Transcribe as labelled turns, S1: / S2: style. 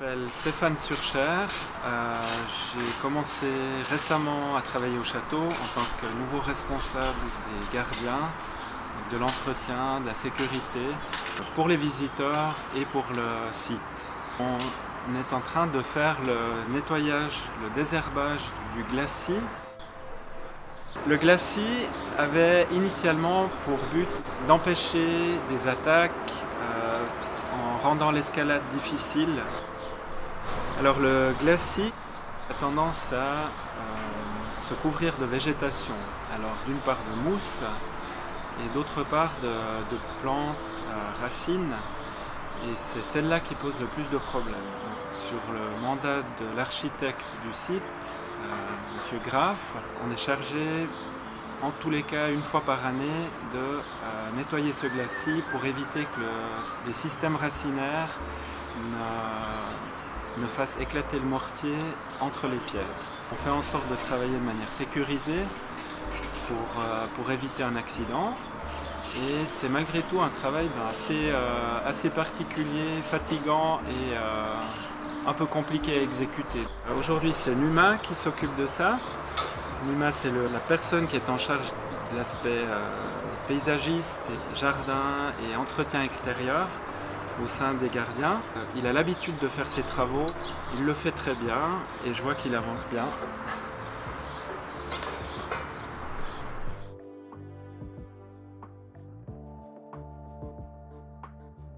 S1: m'appelle Stéphane Turcher. Euh, J'ai commencé récemment à travailler au château en tant que nouveau responsable des gardiens, de l'entretien, de la sécurité pour les visiteurs et pour le site. On est en train de faire le nettoyage, le désherbage du glacis. Le glacis avait initialement pour but d'empêcher des attaques euh, en rendant l'escalade difficile. Alors le glacis a tendance à euh, se couvrir de végétation. Alors d'une part de mousse et d'autre part de, plantes, euh, racines. Et c'est celle-là qui pose le plus de problèmes. Sur le mandat de l'architecte du site, euh, M. Graff, on est chargé en tous les cas une fois par année de nettoyer ce glacis pour éviter que le, les systèmes racinaires ne, ne, fassent éclater le mortier entre les pierres. On fait en sorte de travailler de manière sécurisée pour, euh, pour éviter un accident et c'est malgré tout un travail ben, assez, euh, assez, particulier, fatigant et euh, un peu compliqué à exécuter. Aujourd'hui c'est Numa qui s'occupe de ça. Numa c'est la personne qui est en charge de l'aspect paysagiste, jardin et entretien extérieur au sein des gardiens. Il a l'habitude de faire ses travaux, il le fait très bien et je vois qu'il avance bien.